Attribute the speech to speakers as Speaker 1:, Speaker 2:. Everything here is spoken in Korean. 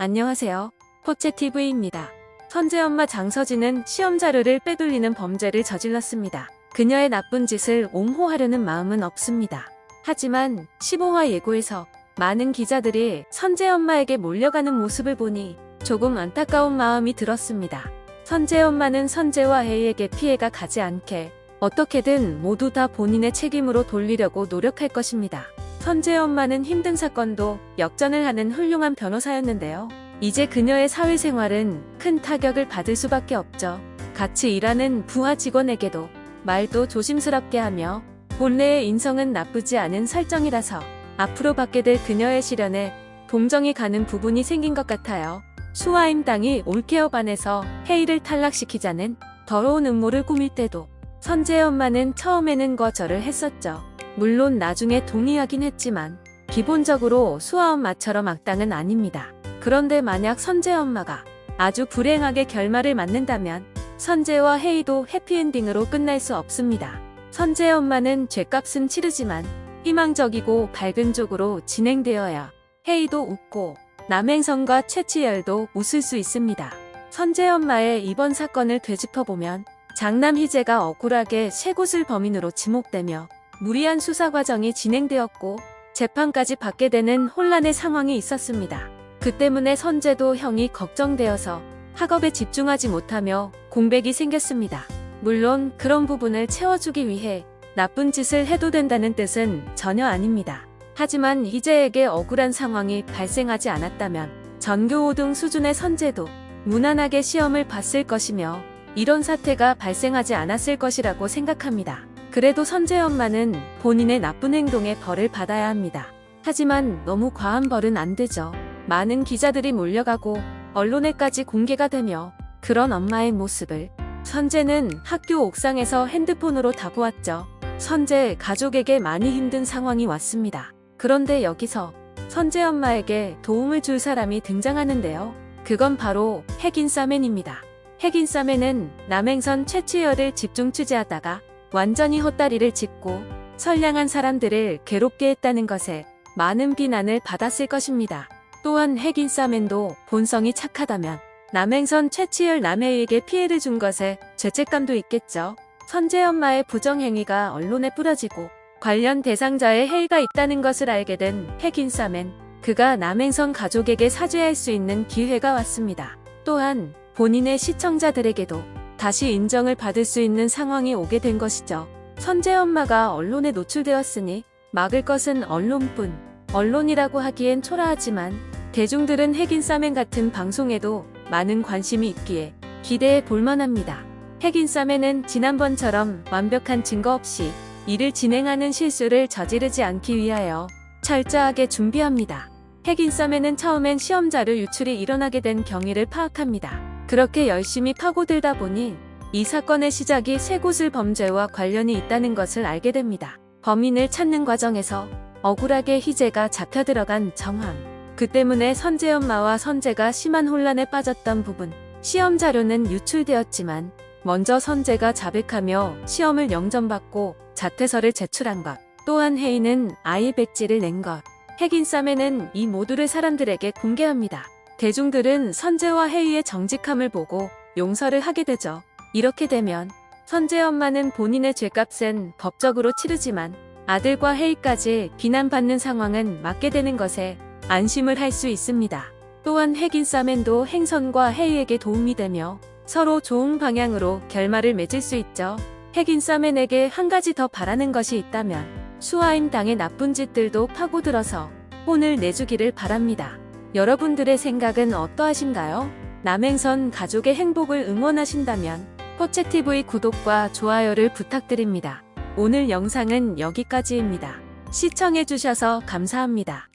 Speaker 1: 안녕하세요. 포채TV입니다. 선재엄마 장서진은 시험 자료를 빼돌리는 범죄를 저질렀습니다. 그녀의 나쁜 짓을 옹호하려는 마음은 없습니다. 하지만 15화 예고에서 많은 기자들이 선재엄마에게 몰려가는 모습을 보니 조금 안타까운 마음이 들었습니다. 선재엄마는 선재와 혜이에게 피해가 가지 않게 어떻게든 모두 다 본인의 책임으로 돌리려고 노력할 것입니다. 선재 엄마는 힘든 사건도 역전을 하는 훌륭한 변호사였는데요. 이제 그녀의 사회생활은 큰 타격을 받을 수밖에 없죠. 같이 일하는 부하 직원에게도 말도 조심스럽게 하며 본래의 인성은 나쁘지 않은 설정이라서 앞으로 받게 될 그녀의 시련에 동정이 가는 부분이 생긴 것 같아요. 수아임 당이 올케어 반에서 헤이를 탈락시키자는 더러운 음모를 꾸밀 때도 선재 엄마는 처음에는 거절을 했었죠. 물론 나중에 동의하긴 했지만 기본적으로 수아 엄마처럼 악당은 아닙니다. 그런데 만약 선재 엄마가 아주 불행하게 결말을 맞는다면 선재와 헤이도 해피엔딩으로 끝날 수 없습니다. 선재 엄마는 죄값은 치르지만 희망적이고 밝은 쪽으로 진행되어야 헤이도 웃고 남행성과 최치열도 웃을 수 있습니다. 선재 엄마의 이번 사건을 되짚어보면 장남 희재가 억울하게 쇠곳을 범인으로 지목되며 무리한 수사 과정이 진행되었고 재판까지 받게 되는 혼란의 상황이 있었습니다. 그 때문에 선재도 형이 걱정되어서 학업에 집중하지 못하며 공백이 생겼습니다. 물론 그런 부분을 채워주기 위해 나쁜 짓을 해도 된다는 뜻은 전혀 아닙니다. 하지만 희재에게 억울한 상황이 발생하지 않았다면 전교 5등 수준의 선재도 무난하게 시험을 봤을 것이며 이런 사태가 발생하지 않았을 것이라고 생각합니다. 그래도 선재 엄마는 본인의 나쁜 행동에 벌을 받아야 합니다. 하지만 너무 과한 벌은 안 되죠. 많은 기자들이 몰려가고 언론에까지 공개가 되며 그런 엄마의 모습을 선재는 학교 옥상에서 핸드폰으로 다 보았죠. 선재 가족에게 많이 힘든 상황이 왔습니다. 그런데 여기서 선재 엄마에게 도움을 줄 사람이 등장하는데요. 그건 바로 핵인싸맨입니다. 핵인싸맨은 남행선 최치열을 집중 취재하다가 완전히 헛다리를 짚고 선량한 사람들을 괴롭게 했다는 것에 많은 비난을 받았을 것입니다. 또한 핵인싸맨도 본성이 착하다면 남행선 최치열 남해에게 피해를 준 것에 죄책감도 있겠죠. 선재 엄마의 부정행위가 언론에 뿌려지고 관련 대상자의 해이가 있다는 것을 알게 된 핵인싸맨 그가 남행선 가족에게 사죄할 수 있는 기회가 왔습니다. 또한 본인의 시청자들에게도 다시 인정을 받을 수 있는 상황이 오게 된 것이죠. 선재 엄마가 언론에 노출되었으니 막을 것은 언론뿐. 언론이라고 하기엔 초라하지만 대중들은 핵인 싸맨 같은 방송에도 많은 관심이 있기에 기대해 볼만합니다. 핵인 싸맨은 지난번처럼 완벽한 증거 없이 일을 진행하는 실수를 저지르지 않기 위하여 철저하게 준비합니다. 핵인 싸맨은 처음엔 시험자료 유출이 일어나게 된 경위를 파악합니다. 그렇게 열심히 파고들다 보니 이 사건의 시작이 쇠고슬 범죄와 관련이 있다는 것을 알게 됩니다. 범인을 찾는 과정에서 억울하게 희재가 잡혀 들어간 정황. 그 때문에 선재 엄마와 선재가 심한 혼란에 빠졌던 부분. 시험 자료는 유출되었지만 먼저 선재가 자백하며 시험을 영점받고 자퇴서를 제출한 것. 또한 혜인은 아이 백지를 낸 것. 핵인싸매는 이 모두를 사람들에게 공개합니다. 대중들은 선재와 혜이의 정직함을 보고 용서를 하게 되죠. 이렇게 되면 선재 엄마는 본인의 죄값은 법적으로 치르지만 아들과 혜이까지 비난받는 상황은 맞게 되는 것에 안심을 할 수 있습니다. 또한 핵인싸맨도 행선과 혜이에게 도움이 되며 서로 좋은 방향으로 결말을 맺을 수 있죠. 핵인싸맨에게 한 가지 더 바라는 것이 있다면 수아임 당의 나쁜 짓들도 파고들어서 혼을 내주기를 바랍니다. 여러분들의 생각은 어떠하신가요? 남행선 가족의 행복을 응원하신다면 포채TV 구독과 좋아요를 부탁드립니다. 오늘 영상은 여기까지입니다. 시청해주셔서 감사합니다.